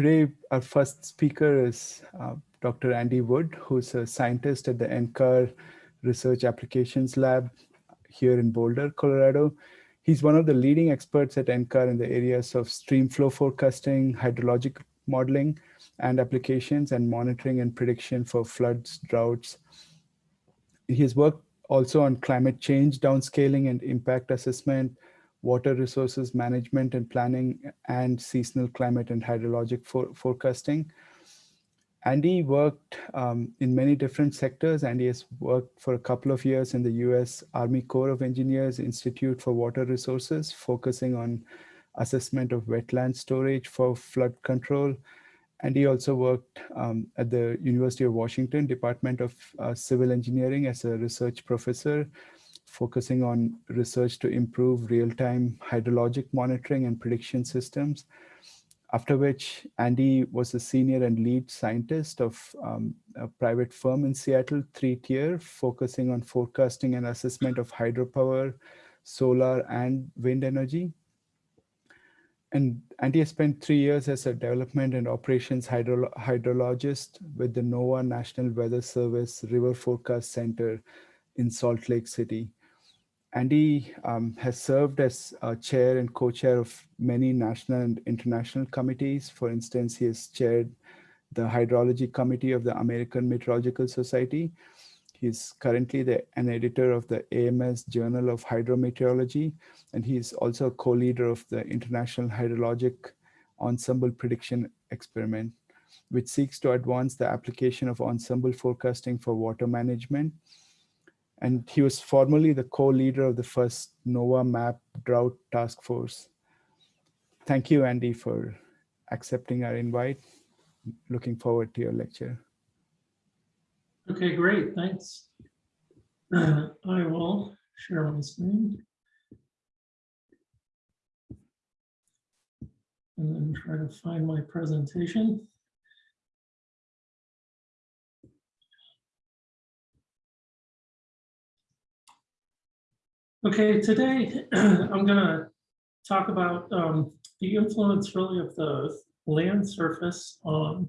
today, our first speaker is uh, Dr. Andy Wood, who's a scientist at the NCAR Research Applications Lab here in Boulder, Colorado. He's one of the leading experts at NCAR in the areas of stream flow forecasting, hydrologic modeling, and applications and monitoring and prediction for floods, droughts. He has worked also on climate change downscaling and impact assessment, water resources management and planning, and seasonal climate and hydrologic for forecasting. Andy worked um, in many different sectors. Andy has worked for a couple of years in the US Army Corps of Engineers Institute for Water Resources, focusing on assessment of wetland storage for flood control. And he also worked um, at the University of Washington Department of uh, Civil Engineering as a research professor, focusing on research to improve real-time hydrologic monitoring and prediction systems after which Andy was a senior and lead scientist of um, a private firm in Seattle, 3TIER, focusing on forecasting and assessment of hydropower, solar, and wind energy. And Andy spent three years as a development and operations hydro hydrologist with the NOAA National Weather Service River Forecast Center in Salt Lake City. Andy um, has served as chair and co-chair of many national and international committees. For instance, he has chaired the Hydrology Committee of the American Meteorological Society. He's currently the, an editor of the AMS Journal of Hydrometeorology, and he's also a co-leader of the International Hydrologic Ensemble Prediction Experiment, which seeks to advance the application of ensemble forecasting for water management and he was formerly the co-leader of the first NOAA MAPP drought task force. Thank you, Andy, for accepting our invite. Looking forward to your lecture. Okay, great, thanks. I will share my screen. And then try to find my presentation. Okay, today I'm going to talk about um, the influence really of the land surface on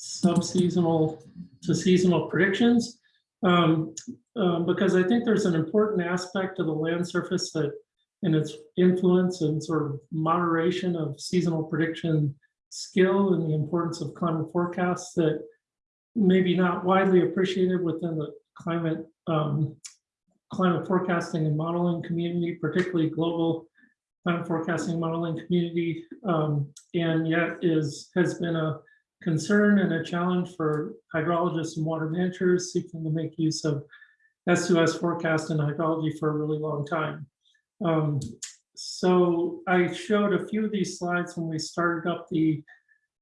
subseasonal to seasonal predictions, um, um, because I think there's an important aspect of the land surface that in its influence and sort of moderation of seasonal prediction skill and the importance of climate forecasts that maybe not widely appreciated within the climate um, climate forecasting and modeling community, particularly global climate forecasting modeling community, um, and yet is has been a concern and a challenge for hydrologists and water managers seeking to make use of S2S forecast and hydrology for a really long time. Um, so I showed a few of these slides when we started up the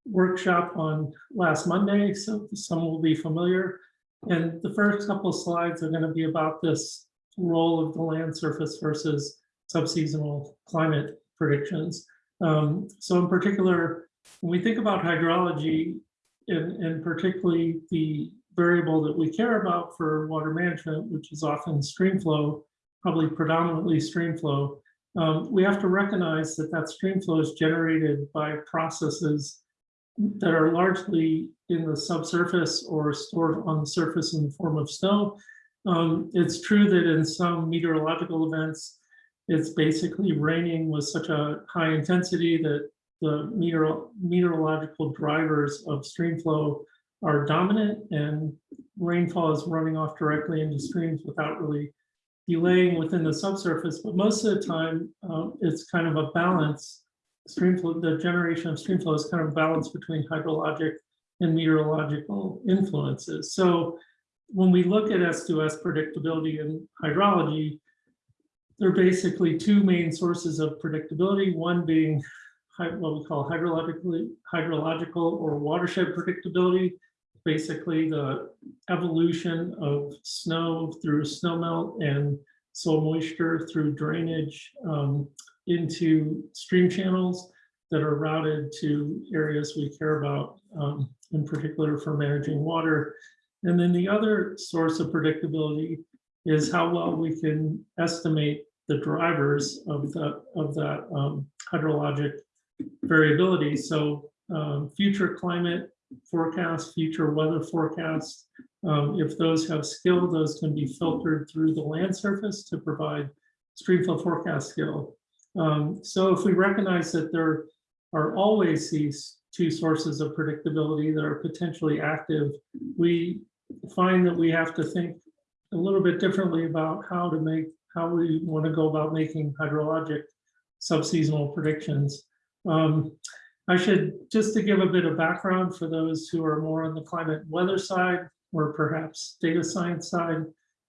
workshop on last Monday, so some will be familiar. And the first couple of slides are going to be about this role of the land surface versus subseasonal climate predictions. Um, so in particular, when we think about hydrology, and, and particularly the variable that we care about for water management, which is often stream flow, probably predominantly stream flow, um, we have to recognize that that stream flow is generated by processes that are largely in the subsurface or stored on the surface in the form of snow, um, it's true that in some meteorological events, it's basically raining with such a high intensity that the meteor meteorological drivers of stream flow are dominant and rainfall is running off directly into streams without really delaying within the subsurface. But most of the time, uh, it's kind of a balance. Stream flow, the generation of stream flow is kind of a balance between hydrologic and meteorological influences. So when we look at S2S predictability and hydrology, there are basically two main sources of predictability, one being what we call hydrologically, hydrological or watershed predictability, basically the evolution of snow through snowmelt and soil moisture through drainage um, into stream channels that are routed to areas we care about, um, in particular for managing water and then the other source of predictability is how well we can estimate the drivers of the of that um, hydrologic variability. So um, future climate forecasts, future weather forecasts, um, if those have skill, those can be filtered through the land surface to provide streamflow forecast skill. Um, so if we recognize that there are always these two sources of predictability that are potentially active, we find that we have to think a little bit differently about how to make, how we want to go about making hydrologic subseasonal predictions. Um, I should, just to give a bit of background for those who are more on the climate weather side, or perhaps data science side.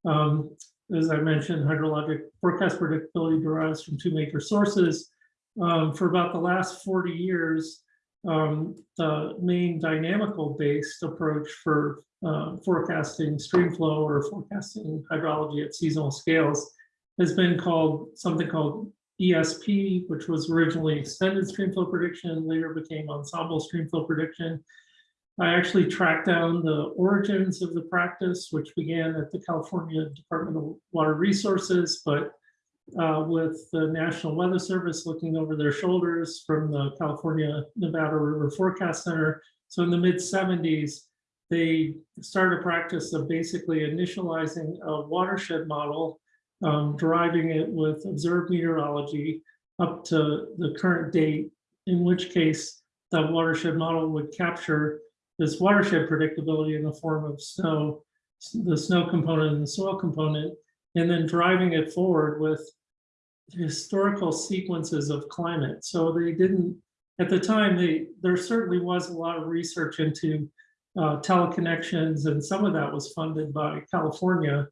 Um, as I mentioned, hydrologic forecast predictability derives from two major sources. Um, for about the last 40 years, um, the main dynamical based approach for uh, forecasting streamflow or forecasting hydrology at seasonal scales has been called something called ESP, which was originally extended streamflow prediction, later became ensemble streamflow prediction. I actually tracked down the origins of the practice, which began at the California Department of Water Resources, but uh, with the National Weather Service looking over their shoulders from the California Nevada River Forecast Center. So in the mid 70s, they started a practice of basically initializing a watershed model, um, it with observed meteorology up to the current date, in which case the watershed model would capture this watershed predictability in the form of snow, the snow component and the soil component, and then driving it forward with historical sequences of climate. So they didn't, at the time, they, there certainly was a lot of research into uh, teleconnections, and some of that was funded by California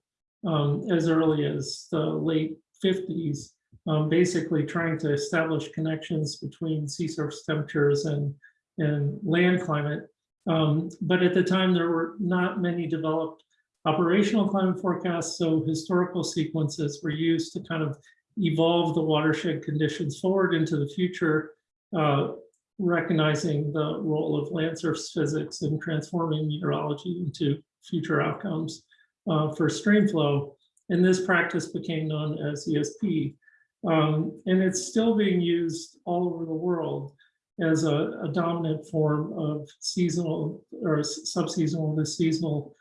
um, as early as the late 50s, um, basically trying to establish connections between sea surface temperatures and, and land climate. Um, but at the time, there were not many developed operational climate forecasts, so historical sequences were used to kind of evolve the watershed conditions forward into the future, uh, recognizing the role of land surface physics in transforming meteorology into future outcomes uh, for stream flow. And this practice became known as ESP. Um, and it's still being used all over the world as a, a dominant form of seasonal or subseasonal to seasonal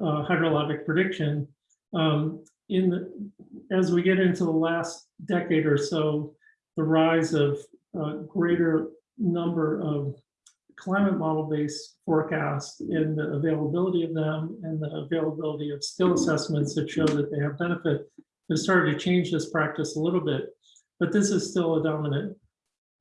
uh, hydrologic prediction. Um, in the, as we get into the last decade or so, the rise of a greater number of climate model-based forecasts and the availability of them and the availability of skill assessments that show that they have benefit has started to change this practice a little bit, but this is still a dominant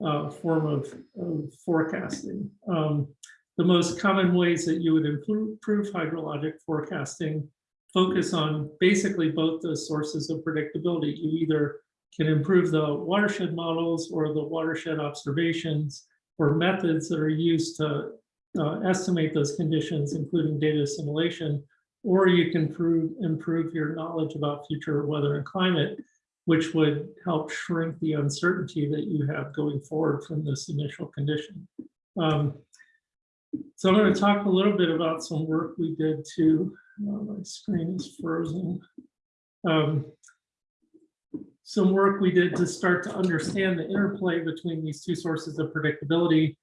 uh, form of, of forecasting. Um, the most common ways that you would improve, hydrologic forecasting focus on basically both the sources of predictability. You either can improve the watershed models or the watershed observations or methods that are used to uh, estimate those conditions, including data assimilation, or you can prove, improve your knowledge about future weather and climate which would help shrink the uncertainty that you have going forward from this initial condition. Um, so I'm going to talk a little bit about some work we did too. oh, my screen is frozen. Um, some work we did to start to understand the interplay between these two sources of predictability.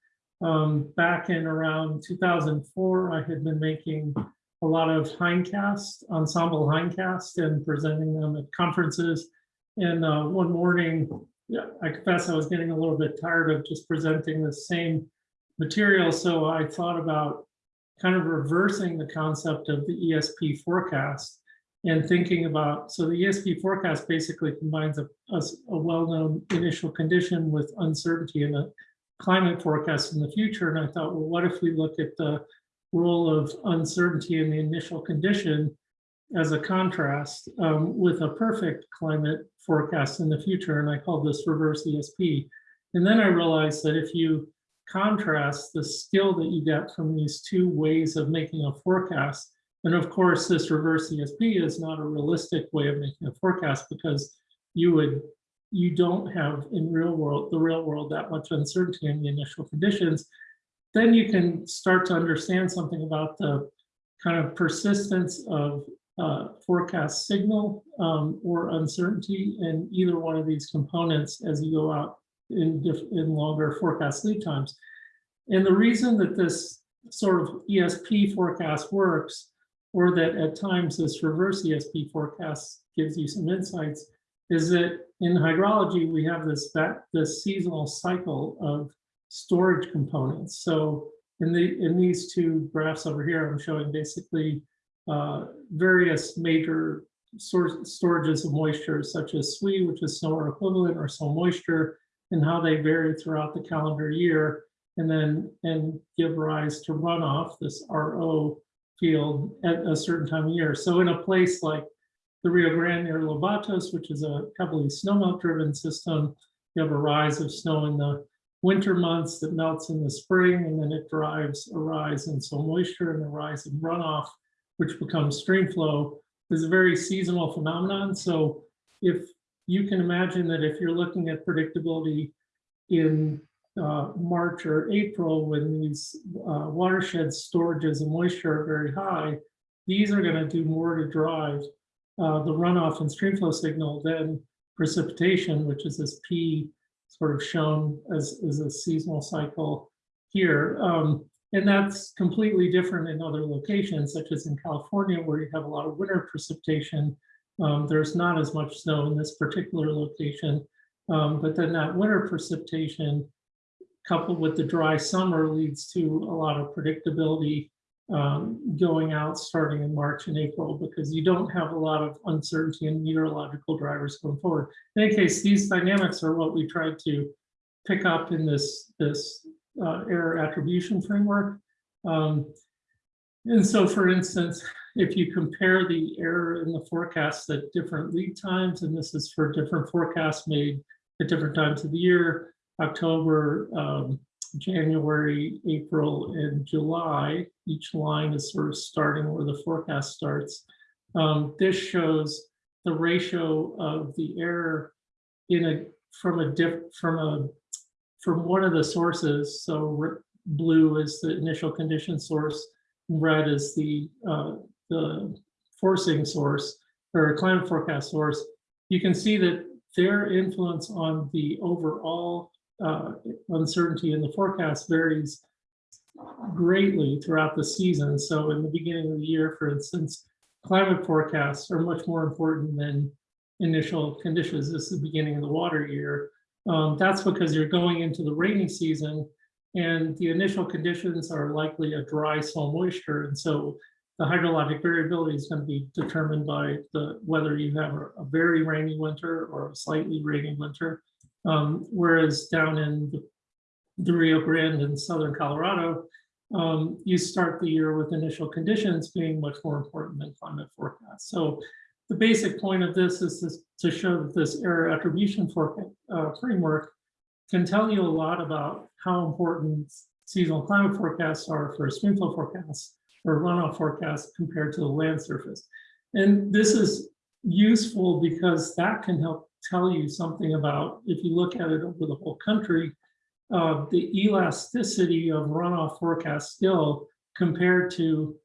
Um, back in around 2004, I had been making a lot of hindcast, ensemble hindcast and presenting them at conferences. And uh, one morning, yeah, I confess I was getting a little bit tired of just presenting the same material. So I thought about kind of reversing the concept of the ESP forecast and thinking about, so the ESP forecast basically combines a, a, a well-known initial condition with uncertainty in a climate forecast in the future. And I thought, well, what if we look at the role of uncertainty in the initial condition as a contrast um, with a perfect climate forecast in the future. And I call this reverse ESP. And then I realized that if you contrast the skill that you get from these two ways of making a forecast, and of course, this reverse ESP is not a realistic way of making a forecast because you would you don't have in real world the real world that much uncertainty in the initial conditions. Then you can start to understand something about the kind of persistence of uh, forecast signal um, or uncertainty in either one of these components as you go out in, in longer forecast lead times. And the reason that this sort of ESP forecast works, or that at times this reverse ESP forecast gives you some insights, is that in hydrology, we have this, that, this seasonal cycle of storage components. So in the, in these two graphs over here, I'm showing basically uh, various major source storages of moisture, such as SWE, which is snow or equivalent or soil moisture, and how they vary throughout the calendar year, and then and give rise to runoff, this RO field at a certain time of year. So in a place like the Rio Grande near Lobatos, which is a heavily snowmelt driven system, you have a rise of snow in the winter months that melts in the spring, and then it drives a rise in soil moisture and a rise in runoff, which becomes stream flow. Is a very seasonal phenomenon. So if you can imagine that if you're looking at predictability in uh, March or April, when these uh, watershed storages of moisture are very high, these are going to do more to drive uh, the runoff and streamflow signal than precipitation, which is this P sort of shown as, as a seasonal cycle here. Um, and that's completely different in other locations, such as in California, where you have a lot of winter precipitation. Um, there's not as much snow in this particular location. Um, but then that winter precipitation coupled with the dry summer leads to a lot of predictability um, going out starting in March and April because you don't have a lot of uncertainty in meteorological drivers going forward. In any case, these dynamics are what we tried to pick up in this, this uh, error attribution framework. Um, and so, for instance, if you compare the error in the forecasts at different lead times, and this is for different forecasts made at different times of the year, October, um, January, April, and July, each line is sort of starting where the forecast starts. Um, this shows the ratio of the error in a from a diff from a from one of the sources. So blue is the initial condition source, red is the uh, the forcing source or climate forecast source. You can see that their influence on the overall uh, uncertainty in the forecast varies greatly throughout the season. So in the beginning of the year, for instance, climate forecasts are much more important than initial conditions. This is the beginning of the water year. Um, that's because you're going into the rainy season and the initial conditions are likely a dry soil moisture. And so the hydrologic variability is going to be determined by the whether you have a, very rainy winter or a slightly rainy winter. Um, whereas down in the, the, Rio Grande in southern Colorado, um, you start the year with initial conditions being much more important than climate forecast. So the basic point of this is this, to show that this error attribution for, uh, framework can tell you a lot about how important seasonal climate forecasts are for streamflow forecasts or runoff forecasts compared to the land surface. And this is useful because that can help tell you something about, if you look at it over the whole country, uh, the elasticity of runoff forecast skill compared to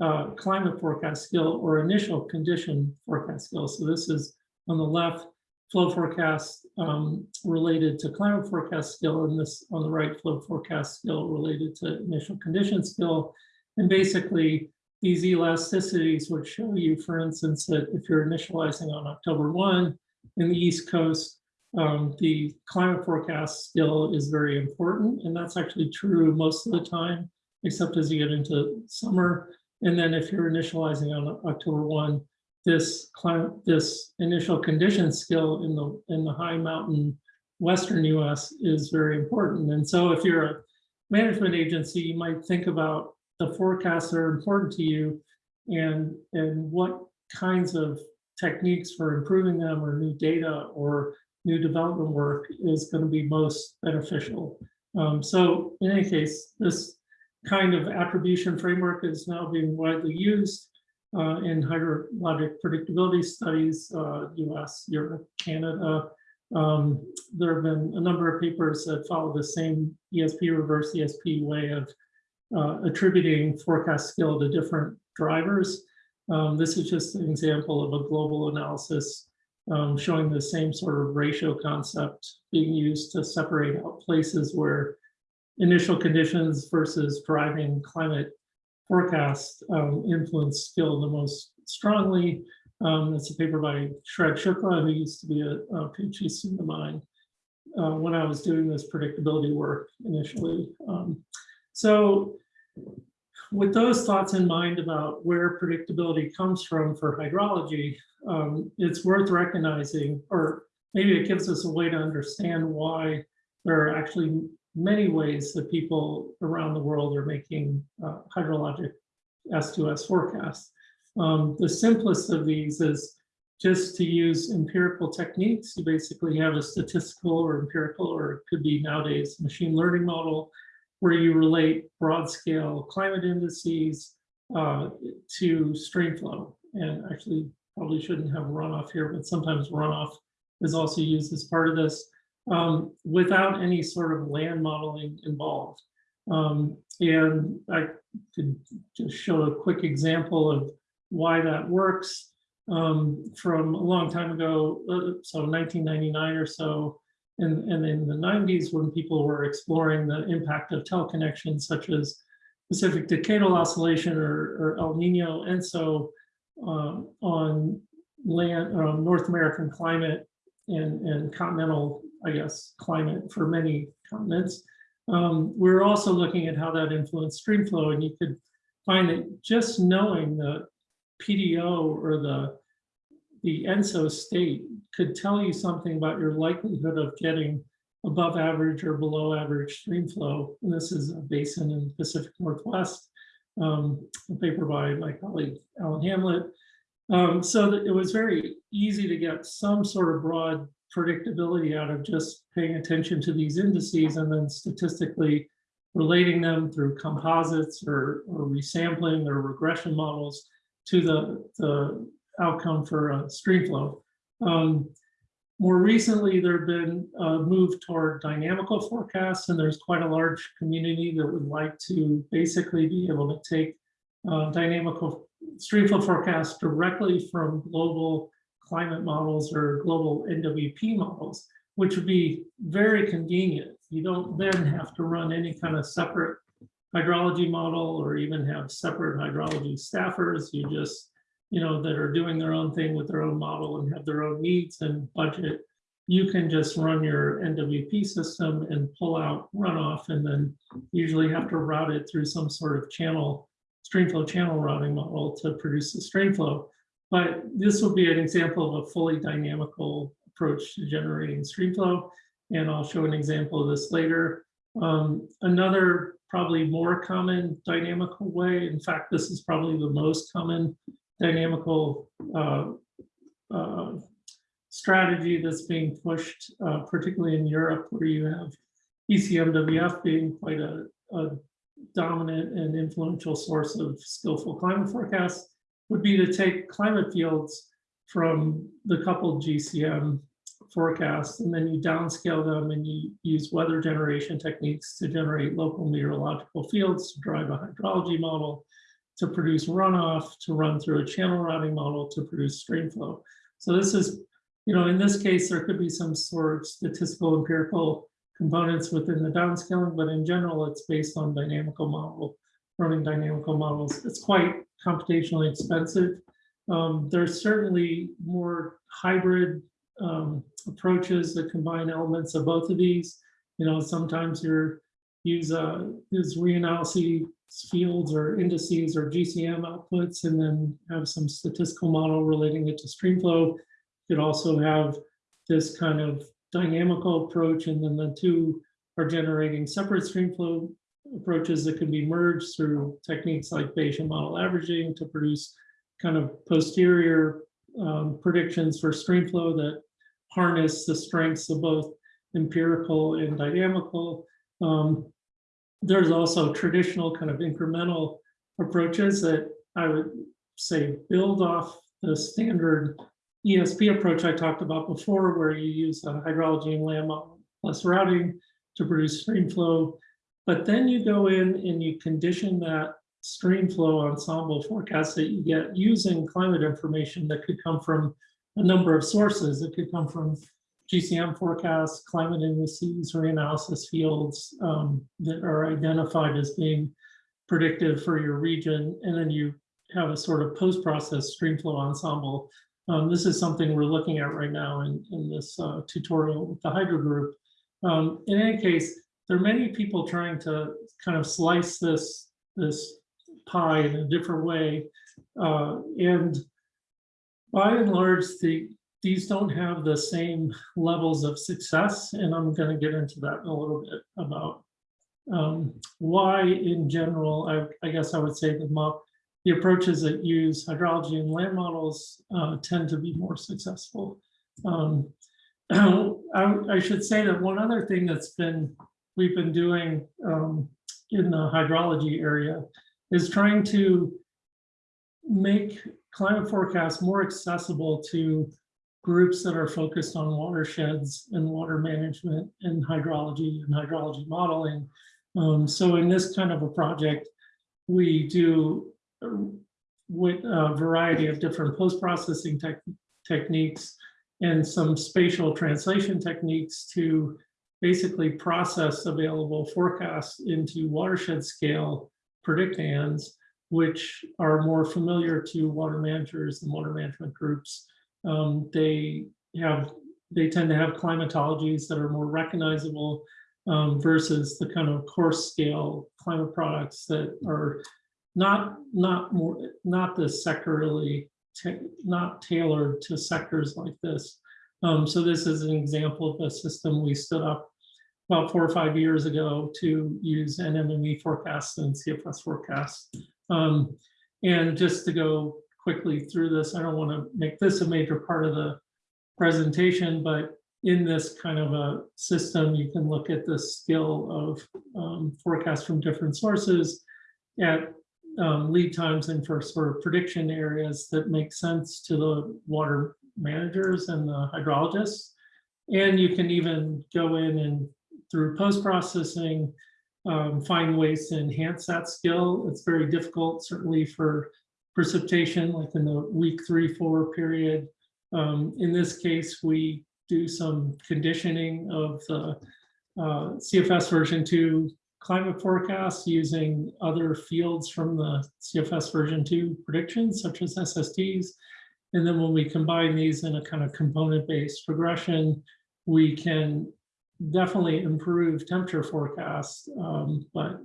uh, climate forecast skill or initial condition forecast skill. So this is on the left, flow forecast um, related to climate forecast skill, and this on the right, flow forecast skill related to initial condition skill. And basically, these elasticities would show you, for instance, that if you're initializing on October 1, in the East Coast, um, the climate forecast still is very important. And that's actually true most of the time, except as you get into summer. And then if you're initializing on October 1, this climate, this initial condition skill in the in the high mountain western US is very important. And so if you're a management agency, you might think about the forecasts that are important to you and, and what kinds of techniques for improving them or new data or new development work is going to be most beneficial. Um, so in any case, this kind of attribution framework is now being widely used uh, in hydrologic predictability studies, uh, US, Europe, Canada. Um, there have been a number of papers that follow the same ESP reverse ESP way of uh, attributing forecast skill to different drivers. Um, this is just an example of a global analysis um, showing the same sort of ratio concept being used to separate out places where initial conditions versus driving climate forecast um, influence skill the most strongly. Um, it's a paper by Shrad Shukla, who used to be a, a PhD student of mine uh, when I was doing this predictability work initially. So with those thoughts in mind about where predictability comes from for hydrology, um, it's worth recognizing, or maybe it gives us a way to understand why there are actually many ways that people around the world are making uh, hydrologic S2S forecasts. Um, the simplest of these is just to use empirical techniques. You basically have a statistical or empirical, or it could be nowadays machine learning model, where you relate broad scale climate indices uh, to stream flow. And actually probably shouldn't have runoff here, but sometimes runoff is also used as part of this um, without any sort of land modeling involved. Um, and I could just show a quick example of why that works um, from a long time ago, uh, so 1999 or so, and, and in the 90s when people were exploring the impact of teleconnections such as Pacific Decadal Oscillation or, or El Nino and so um, on land, um, North American climate and, and continental, I guess, climate for many continents. Um, we're also looking at how that influenced stream flow and you could find that just knowing the PDO or the, the ENSO state could tell you something about your likelihood of getting above average or below average stream flow. And this is a basin in the Pacific Northwest, um, a paper by my colleague Alan Hamlet. Um, so that it was very easy to get some sort of broad predictability out of just paying attention to these indices and then statistically relating them through composites or, or resampling or regression models to the, the outcome for uh, stream flow. Um, more recently, there have been a move toward dynamical forecasts, and there's quite a large community that would like to basically be able to take uh, dynamical streamflow forecasts directly from global climate models or global NWP models, which would be very convenient. You don't then have to run any kind of separate hydrology model or even have separate hydrology staffers. You just you know, that are doing their own thing with their own model and have their own needs and budget, you can just run your NWP system and pull out runoff and then usually have to route it through some sort of channel, streamflow channel routing model to produce the streamflow. But this will be an example of a fully dynamical approach to generating streamflow. And I'll show an example of this later. Um, another probably more common dynamical way, in fact, this is probably the most common dynamical uh, uh, strategy that's being pushed, uh, particularly in Europe, where you have ECMWF being quite a, a, dominant and influential source of skillful climate forecasts, would be to take climate fields from the coupled GCM forecasts, and then you downscale them and you use weather generation techniques to generate local meteorological fields to drive a hydrology model to produce runoff, to run through a channel routing model to produce stream flow. So this is, you know, in this case, there could be some sort of statistical empirical components within the downscaling, but in general, it's based on dynamical model, running dynamical models. It's quite computationally expensive. Um, there's certainly more hybrid um, approaches that combine elements of both of these. You know, sometimes you're use a use reanalysis fields or indices or GCM outputs and then have some statistical model relating it to streamflow. You could also have this kind of dynamical approach and then the two are generating separate streamflow approaches that can be merged through techniques like Bayesian model averaging to produce kind of posterior um, predictions for streamflow that harness the strengths of both empirical and dynamical. Um, there's also traditional kind of incremental approaches that I would say build off the standard ESP approach I talked about before, where you use hydrology and model plus routing to produce stream flow. But then you go in and you condition that stream flow ensemble forecast that you get using climate information that could come from a number of sources. It could come from GCM forecasts, climate indices, reanalysis fields um, that are identified as being predictive for your region. And then you have a sort of post-process streamflow ensemble. Um, this is something we're looking at right now in, in this uh, tutorial with the Hydro Group. Um, in any case, there are many people trying to kind of slice this, this pie in a different way. Uh, and by and large, the, these don't have the same levels of success. And I'm going to get into that in a little bit about um, why in general, I, I, guess I would say the, the approaches that use hydrology and land models uh, tend to be more successful. Um, I, I, should say that one other thing that's been we've been doing um, in the hydrology area is trying to make climate forecasts more accessible to groups that are focused on watersheds and water management and hydrology and hydrology modeling. Um, so in this kind of a project, we do with a variety of different post-processing te techniques and some spatial translation techniques to basically process available forecasts into watershed scale predictands, which are more familiar to water managers and water management groups. Um, they have they tend to have climatologies that are more recognizable um, versus the kind of coarse scale climate products that are not not more not the sectorally not tailored to sectors like this. Um, so this is an example of a system we stood up about four or five years ago to use NMME forecasts and CFS forecasts. Um, and just to go quickly through this, I don't want to make this a major part of the presentation, but in this kind of a system, you can look at the skill of um, forecasts from different sources at um, lead times and for sort of prediction areas that make sense to the water managers and the hydrologists. And you can even go in and through post-processing, um, find ways to enhance that skill. It's very difficult, certainly for precipitation, like in the week three, four period. Um, in this case, we do some conditioning of the uh, CFS version two climate forecasts using other fields from the CFS version two predictions, such as SSTs. And then when we combine these in a kind of component-based progression, we can definitely improve temperature forecasts, um, but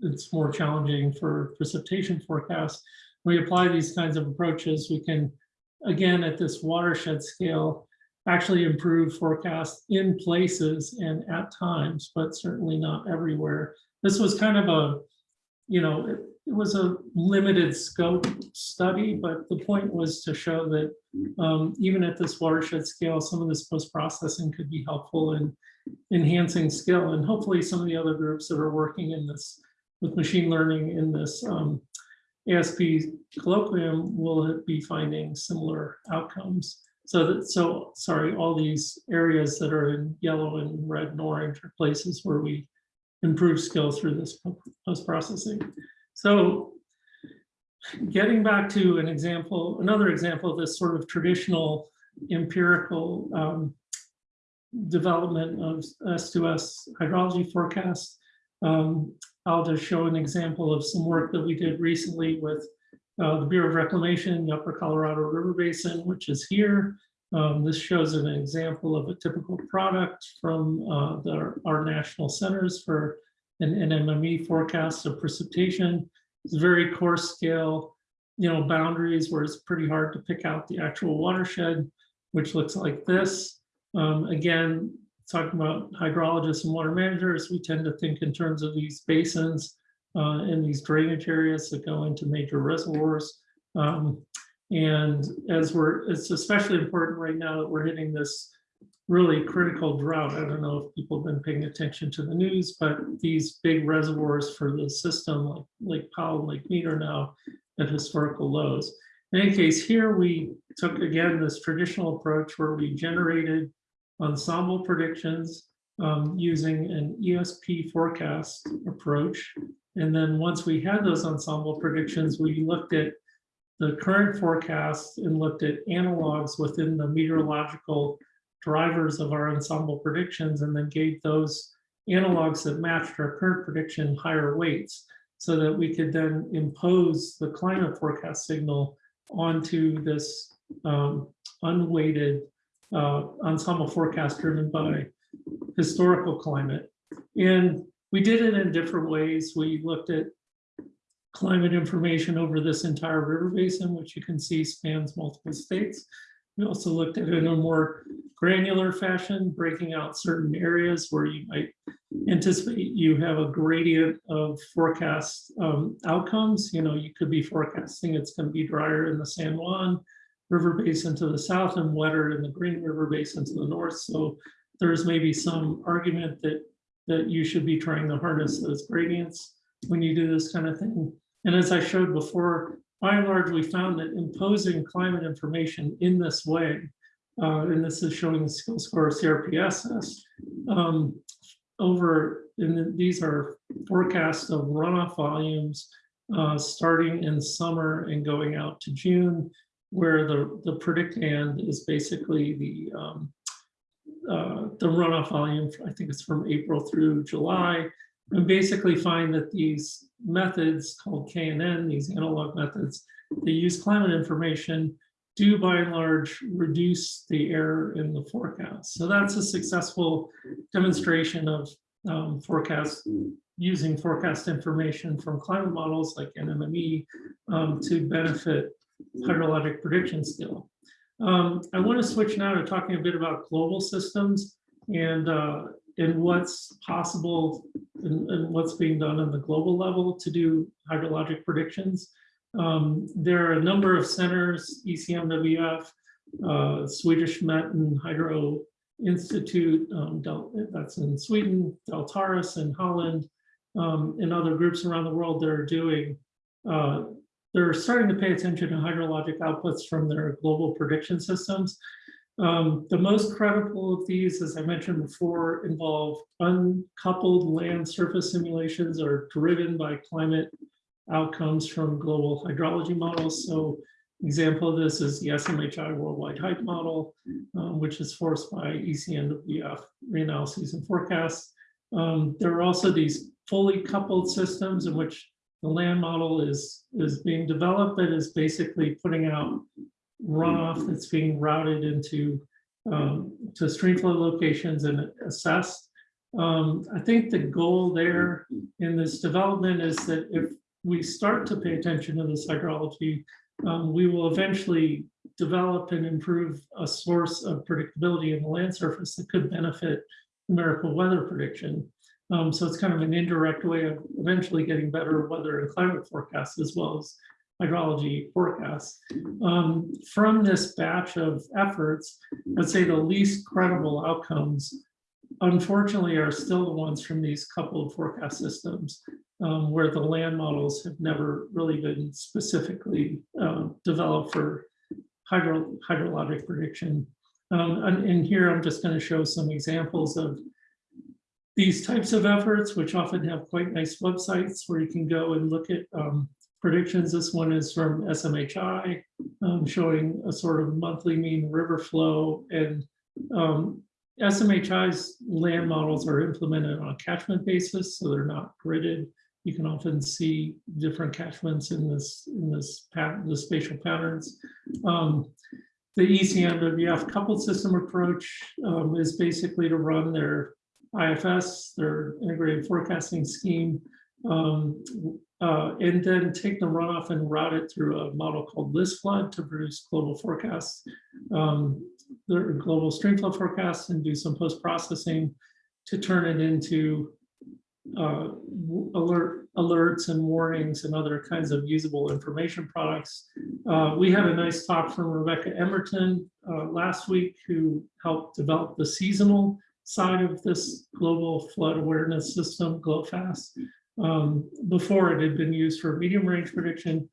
it's more challenging for precipitation forecasts. We apply these kinds of approaches, we can, again, at this watershed scale, actually improve forecasts in places and at times, but certainly not everywhere. This was kind of a, you know, it, it was a limited scope study, but the point was to show that um, even at this watershed scale, some of this post-processing could be helpful in enhancing skill. And hopefully some of the other groups that are working in this with machine learning in this um, ASP colloquium will be finding similar outcomes. So that, so sorry, all these areas that are in yellow and red and orange are places where we improve skill through this post-processing. So getting back to an example, another example of this sort of traditional empirical um, development of S2S hydrology forecast. Um, I'll just show an example of some work that we did recently with uh, the Bureau of Reclamation, in the Upper Colorado River Basin, which is here. Um, this shows an example of a typical product from uh, the, our national centers for an NMME forecast of precipitation. It's very coarse scale, you know, boundaries where it's pretty hard to pick out the actual watershed, which looks like this. Um, again, talking about hydrologists and water managers, we tend to think in terms of these basins uh, and these drainage areas that go into major reservoirs. Um, and as we're, it's especially important right now that we're hitting this really critical drought. I don't know if people have been paying attention to the news, but these big reservoirs for the system like Lake Powell, Lake Mead are now at historical lows. In any case, here we took again this traditional approach where we generated ensemble predictions um, using an ESP forecast approach. And then once we had those ensemble predictions, we looked at the current forecast and looked at analogs within the meteorological drivers of our ensemble predictions and then gave those analogs that matched our current prediction higher weights so that we could then impose the climate forecast signal onto this um, unweighted uh, ensemble forecast driven by historical climate. And we did it in different ways. We looked at climate information over this entire river basin, which you can see spans multiple states. We also looked at it in a more granular fashion, breaking out certain areas where you might anticipate you have a gradient of forecast um, outcomes. You know, you could be forecasting it's going to be drier in the San Juan River Basin to the south and wetter in the Green River Basin to the north. So there's maybe some argument that that you should be trying to harness those gradients when you do this kind of thing. And as I showed before, by and large, we found that imposing climate information in this way, uh, and this is showing the skill score CRPSS, um, over, and these are forecasts of runoff volumes uh, starting in summer and going out to June, where the, the predictand is basically the um, uh, the runoff volume, I think it's from April through July, and basically find that these methods called KNN, these analog methods, they use climate information, do by and large reduce the error in the forecast. So that's a successful demonstration of um, forecast using forecast information from climate models like NMME um, to benefit hydrologic prediction skill. Um, I want to switch now to talking a bit about global systems and uh, and what's possible and, and, what's being done on the global level to do hydrologic predictions. Um, there are a number of centers, ECMWF, uh, Swedish Met and Hydro Institute, um, that's in Sweden, Deltares in Holland, um, and other groups around the world that are doing uh, they're starting to pay attention to hydrologic outputs from their global prediction systems. Um, the most credible of these, as I mentioned before, involve uncoupled land surface simulations are driven by climate outcomes from global hydrology models. So example of this is the SMHI Worldwide HYPE Model, um, which is forced by ECMWF reanalyses and forecasts. Um, there are also these fully coupled systems in which the land model is, is being developed that is basically putting out runoff that's being routed into um, to stream flow locations and assessed. Um, I think the goal there in this development is that if we start to pay attention to this hydrology, um, we will eventually develop and improve a source of predictability in the land surface that could benefit numerical weather prediction. Um, so it's kind of an indirect way of eventually getting better weather and climate forecasts as well as hydrology forecasts. Um, from this batch of efforts, I'd say the least credible outcomes, unfortunately, are still the ones from these coupled forecast systems, um, where the land models have never really been specifically uh, developed for hydro hydrologic prediction. Um, and, and here I'm just going to show some examples of these types of efforts, which often have quite nice websites where you can go and look at um, predictions. This one is from SMHI, um, showing a sort of monthly mean river flow. And um, SMHI's land models are implemented on a catchment basis, so they're not gridded. You can often see different catchments in this in this pattern, the spatial patterns. Um, the ECMWF coupled system approach um, is basically to run their IFS, their integrated forecasting scheme, um, uh, and then take the runoff and route it through a model called LISFLOOD to produce global forecasts, um, their global streamflow forecasts and do some post-processing to turn it into uh, alert alerts and warnings and other kinds of usable information products. Uh, we had a nice talk from Rebecca Emerton uh, last week who helped develop the seasonal side of this global flood awareness system, GloFAS. Um, before it had been used for medium range prediction.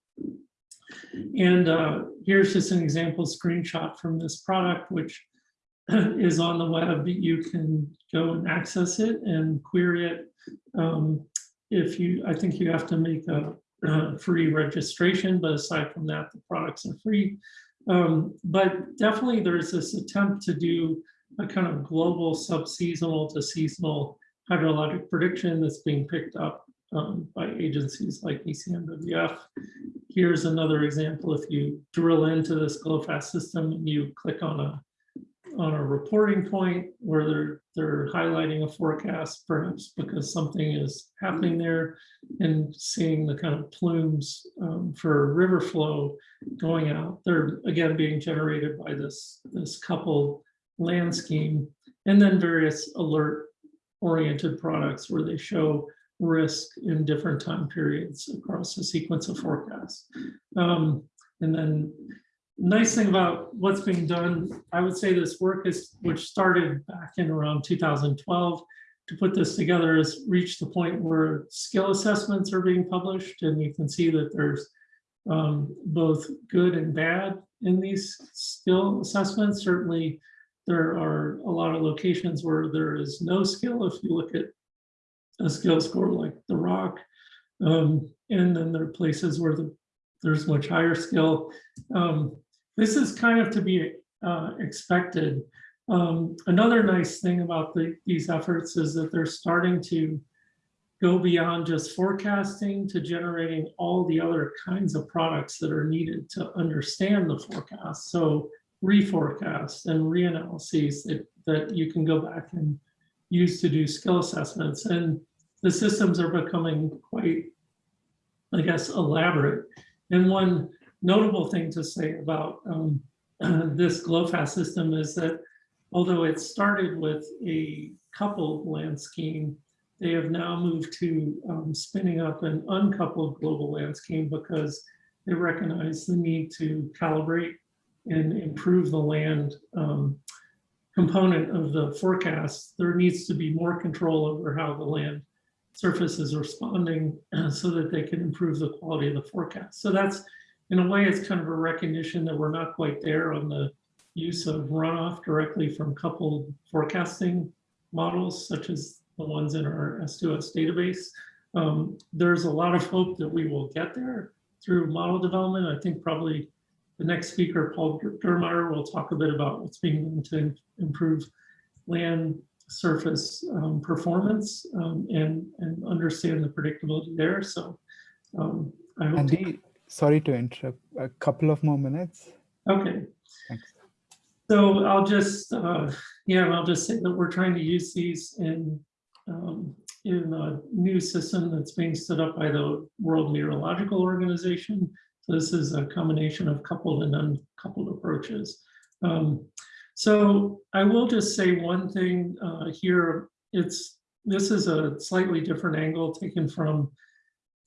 And uh, here's just an example screenshot from this product, which is on the web. You can go and access it and query it. Um, if you, I think you have to make a uh, free registration, but aside from that, the products are free. Um, but definitely there's this attempt to do a kind of global subseasonal to seasonal hydrologic prediction that's being picked up um, by agencies like ECMWF. Here's another example. If you drill into this GloFAS system and you click on a on a reporting point where they're they're highlighting a forecast, perhaps because something is happening there, and seeing the kind of plumes um, for river flow going out. They're again being generated by this this coupled land scheme, and then various alert oriented products where they show risk in different time periods across a sequence of forecasts. Um, and then nice thing about what's being done, I would say this work is, which started back in around 2012 to put this together has reached the point where skill assessments are being published and you can see that there's um, both good and bad in these skill assessments. Certainly there are a lot of locations where there is no skill. If you look at a skill score like the ROC, um, and then there are places where the, there's much higher skill. Um, this is kind of to be uh, expected. Um, another nice thing about the, these efforts is that they're starting to go beyond just forecasting to generating all the other kinds of products that are needed to understand the forecast. So reforecast and reanalyses that, that you can go back and use to do skill assessments. And the systems are becoming quite, I guess, elaborate. And one notable thing to say about um, this GloFAS system is that although it started with a coupled land scheme, they have now moved to um, spinning up an uncoupled global land scheme because they recognize the need to calibrate and improve the land um, component of the forecast. There needs to be more control over how the land surface is responding so that they can improve the quality of the forecast. So that's, in a way, it's kind of a recognition that we're not quite there on the use of runoff directly from coupled forecasting models, such as the ones in our S2S database. Um, there's a lot of hope that we will get there through model development. I think probably the next speaker, Paul Dirmeyer, will talk a bit about what's being done to improve land surface um, performance um, and, and understand the predictability there. So um, I hope. Andy, sorry to interrupt. A couple of more minutes. Okay. Thanks. So I'll just, uh, yeah, I'll just say that we're trying to use these in um, in a new system that's being set up by the World Meteorological Organization. This is a combination of coupled and uncoupled approaches. Um, so I will just say one thing uh, here. It's this is a slightly different angle taken from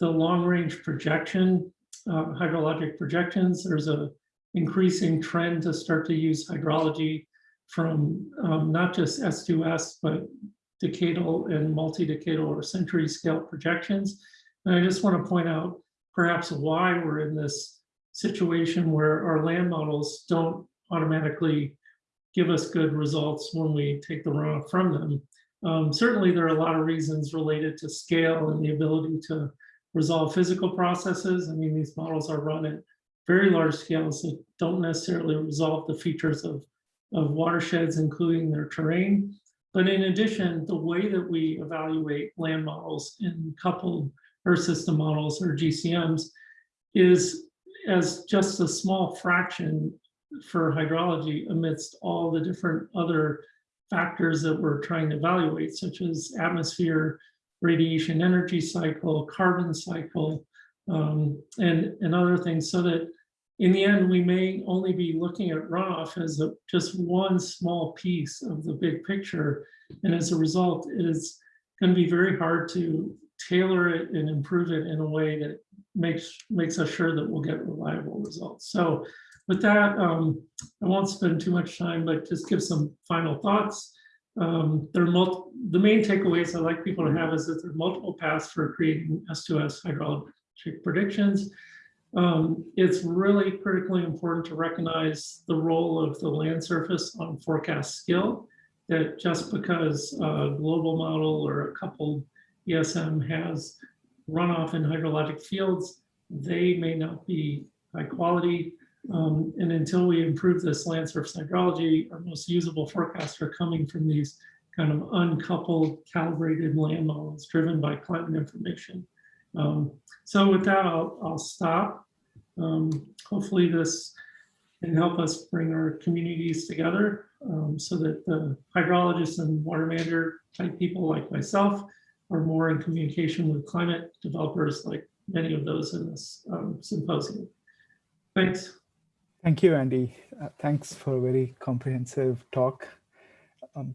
the long range projection, uh, hydrologic projections. There's a increasing trend to start to use hydrology from um, not just S2S, but decadal and multi-decadal or century scale projections. And I just want to point out perhaps why we're in this situation where our land models don't automatically give us good results when we take the runoff from them. Um, certainly, there are a lot of reasons related to scale and the ability to resolve physical processes. I mean, these models are run at very large scales that don't necessarily resolve the features of, of watersheds, including their terrain. But in addition, the way that we evaluate land models in coupled Earth system models or GCMs is as just a small fraction for hydrology amidst all the different other factors that we're trying to evaluate, such as atmosphere, radiation energy cycle, carbon cycle, um, and, and other things, so that in the end, we may only be looking at runoff as a, just one small piece of the big picture. And as a result, it is going to be very hard to tailor it and improve it in a way that makes makes us sure that we'll get reliable results. So with that, um, I won't spend too much time, but just give some final thoughts. Um, there are the main takeaways I'd like people to have is that there are multiple paths for creating S2S hydrologic predictions. Um, it's really critically important to recognize the role of the land surface on forecast skill, that just because a global model or a coupled ESM has runoff in hydrologic fields they may not be high quality. Um, and until we improve this land surface hydrology, our most usable forecasts are coming from these kind of uncoupled calibrated land models driven by climate information. Um, so with that, I'll, I'll stop. Um, hopefully this can help us bring our communities together um, so that the hydrologists and water manager type people like myself are more in communication with climate developers like many of those in this um, symposium. Thanks. Thank you, Andy. Uh, thanks for a very comprehensive talk. Um,